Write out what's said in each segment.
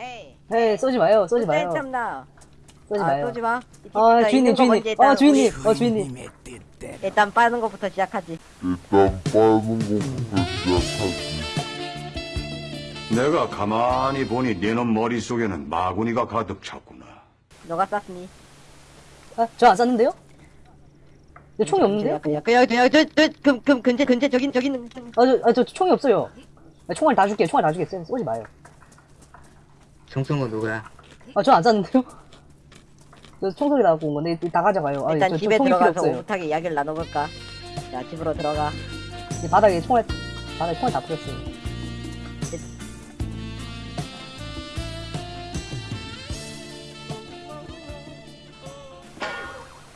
에이. 에이 쏘지 마요 쏘지 마요 참나. 쏘지 아, 마요 쏘지 마. 아 자, 주인님 주인님 아 주인님 어 주인님 일단 빠는 것부터 시작하지. 일단 빠는 것부터 시작하지. 내가 가만히 보니 네놈 머릿속에는 마구니가 가득 찼구나. 너가 쐈으니. 아 저 안 쐈는데요? 저 총이 없는데요? 그냥 그냥 그냥 저 저 금 금 근처 근처 저기 저기 있는 아저 아, 저 총이 없어요 아, 총알 다 줄게요 총알 다 줄게요 쏘지 마요 정성호 누구야? 아 저안 쐈는데요? 저 총소리 나고 온 건데 다 가져가요 아, 일단 저, 집에 들어가서 오붓하게 이야기를 나눠볼까? 자 집으로 들어가. 이 바닥에 총알 바닥에 총알 다 뿌렸어요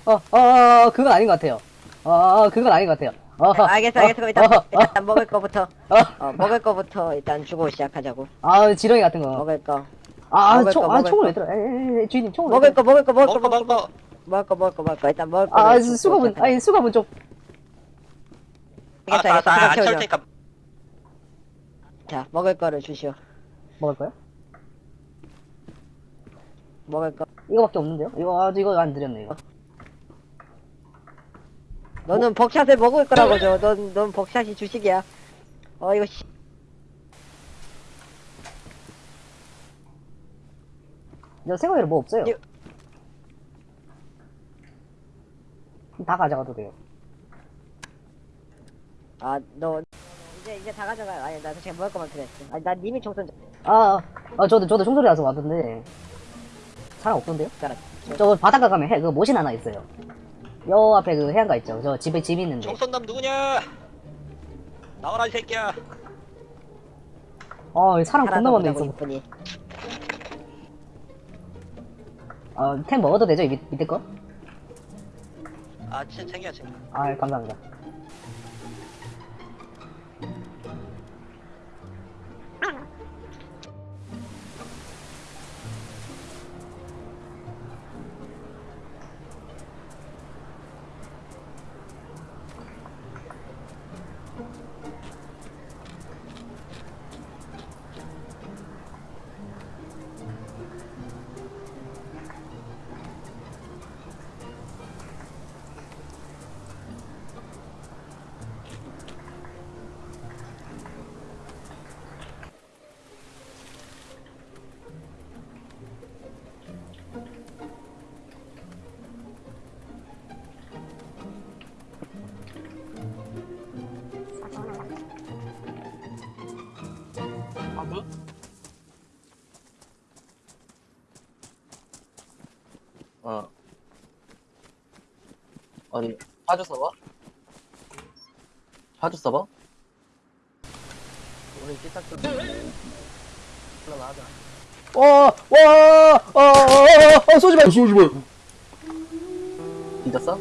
어, 어, 어, 그건 아닌 것 같아요. 어, 어, 그건 아닌 것 같아요. 어, 알겠어 알겠어 그럼 일단 어, 어, 일단 먹을 거부터 어, 어 먹을 거부터 일단 주고 시작하자고. 아, 지렁이 같은 거. 먹을 거. 아, 먹을 총, 거, 아, 먹을 총을 거. 왜 들어? 에이, 에이, 주인님, 총을 먹을 왜거 먹을 거 먹을 거 먹을 거 먹을 거 먹을 거. 먹을 거 먹을 거 먹을 거 일단 먹을 거. 아, 수갑은, 아니, 수갑은 좀, 알겠어 알겠어 아나 수갑 채울 채워줘. 테니까 자 먹을 거를 주시오. 먹을 거요? 먹을 거. 이거밖에 없는데요? 이거, 아, 이거 안 드렸네, 이거. 너는 벅샷을 먹을 거라고 줘. 넌, 넌 벅샷이 주식이야. 어, 이거, 씨. 저 생각에는 뭐 없어요. 이- 다 가져가도 돼요. 아, 너, 이제, 이제 다 가져가. 아니, 나 지금 먹을 거만 필요했어. 아니, 난 이미 총선, 아, 아, 저도, 저도 총소리 나서 왔는데, 사람 없던데요? 저 바닷가 가면 해, 그 모신 하나 있어요. 요 앞에 그 해안가 있죠. 저 집에 집 있는데. 정선남 누구냐 나와라 이 새끼야 어, 사람 겁나 많네 있어. 이쁘니. 어, 템 먹어도 되죠? 이 밑, 밑에 거? 아 진짜 챙겨 챙겨 아, 감사합니다. 어. 어디, 파주 서버? 파주 서버? 우리 찌딱들 올라가자. 어, 와, 어, 어, 어, 어, 쏘지 마. 쏘지 마. 뒤졌어?